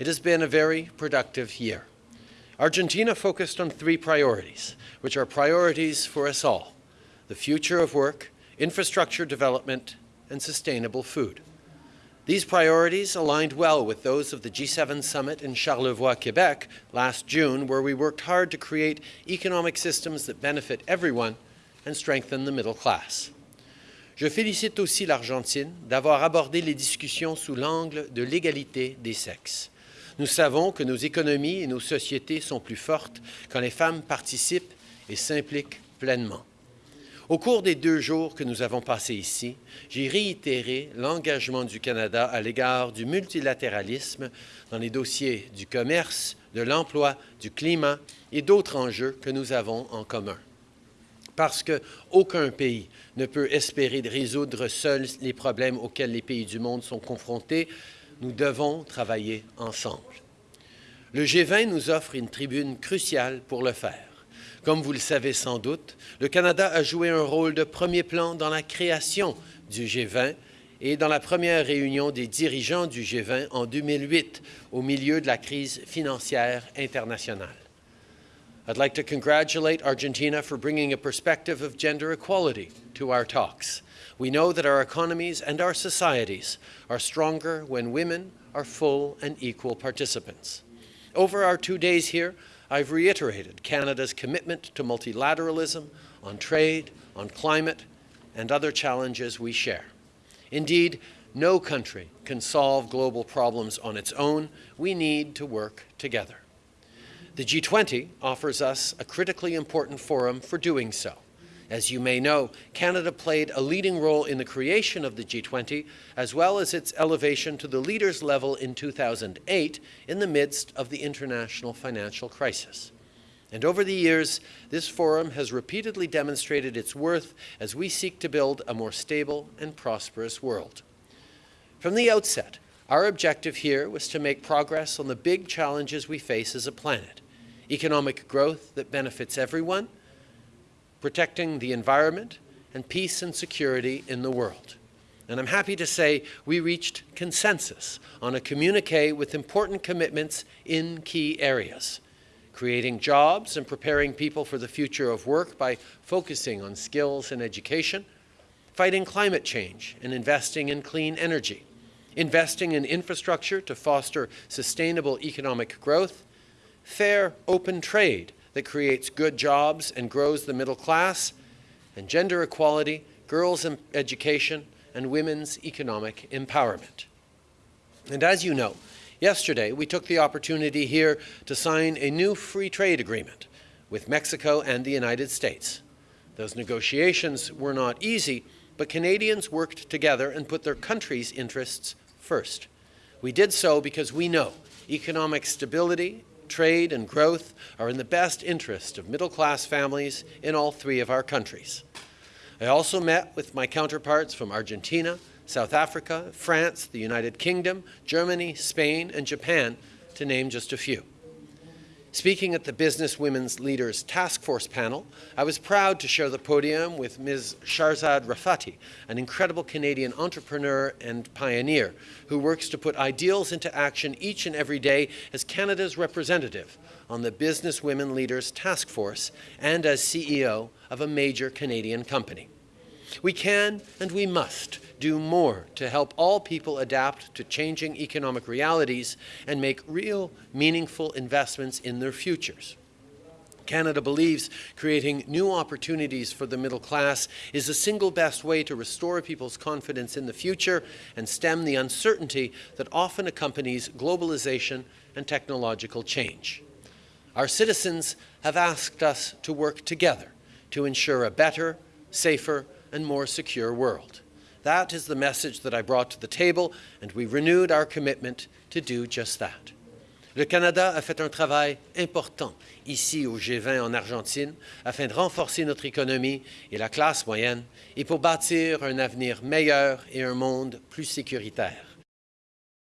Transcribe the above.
It has been a very productive year. Argentina focused on three priorities, which are priorities for us all, the future of work, infrastructure development, and sustainable food. These priorities aligned well with those of the G7 summit in Charlevoix, Quebec last June, where we worked hard to create economic systems that benefit everyone and strengthen the middle class. Je félicite aussi l'Argentine d'avoir abordé les discussions sous l'angle de l'égalité des sexes. Nous savons que nos économies et nos sociétés sont plus fortes quand les femmes participent et s'impliquent pleinement. Au cours des deux jours que nous avons passés ici, j'ai réitéré l'engagement du Canada à l'égard du multilatéralisme dans les dossiers du commerce, de l'emploi, du climat et d'autres enjeux que nous avons en commun. Parce qu'aucun pays ne peut espérer résoudre seul les problèmes auxquels les pays du monde sont confrontés, nous devons travailler ensemble. Le G20 nous offre une tribune cruciale pour le faire. Comme vous le savez sans doute, le Canada a joué un rôle de premier plan dans la création du G20 et dans la première réunion des dirigeants du G20 en 2008, au milieu de la crise financière internationale. I'd like to congratulate Argentina for bringing a perspective of gender equality to our talks. We know that our economies and our societies are stronger when women are full and equal participants. Over our two days here, I've reiterated Canada's commitment to multilateralism on trade, on climate, and other challenges we share. Indeed, no country can solve global problems on its own. We need to work together. The G20 offers us a critically important forum for doing so. As you may know, Canada played a leading role in the creation of the G20, as well as its elevation to the leaders level in 2008 in the midst of the international financial crisis. And over the years, this forum has repeatedly demonstrated its worth as we seek to build a more stable and prosperous world. From the outset, our objective here was to make progress on the big challenges we face as a planet, economic growth that benefits everyone, protecting the environment, and peace and security in the world. And I'm happy to say we reached consensus on a communique with important commitments in key areas, creating jobs and preparing people for the future of work by focusing on skills and education, fighting climate change and investing in clean energy, investing in infrastructure to foster sustainable economic growth, fair, open trade that creates good jobs and grows the middle class, and gender equality, girls' education, and women's economic empowerment. And as you know, yesterday we took the opportunity here to sign a new free trade agreement with Mexico and the United States. Those negotiations were not easy, but Canadians worked together and put their country's interests first. We did so because we know economic stability trade, and growth are in the best interest of middle-class families in all three of our countries. I also met with my counterparts from Argentina, South Africa, France, the United Kingdom, Germany, Spain, and Japan, to name just a few. Speaking at the Business Women's Leaders Task Force panel, I was proud to share the podium with Ms. Shahrzad Rafati, an incredible Canadian entrepreneur and pioneer who works to put ideals into action each and every day as Canada's representative on the Business Women Leaders Task Force and as CEO of a major Canadian company. We can and we must do more to help all people adapt to changing economic realities and make real, meaningful investments in their futures. Canada believes creating new opportunities for the middle class is the single best way to restore people's confidence in the future and stem the uncertainty that often accompanies globalization and technological change. Our citizens have asked us to work together to ensure a better, safer, and more secure world. That is the message that I brought to the table, and we renewed our commitment to do just that. Le Canada a fait un travail important ici au G20 en Argentine afin de renforcer notre économie et la classe moyenne et pour bâtir un avenir meilleur et un monde plus sécuritaire.